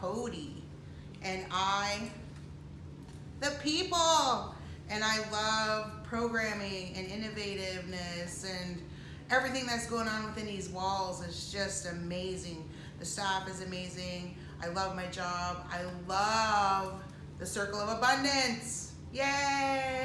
Cody and I, the people. And I love programming and innovativeness and everything that's going on within these walls is just amazing. The staff is amazing. I love my job. I love the circle of abundance. Yay!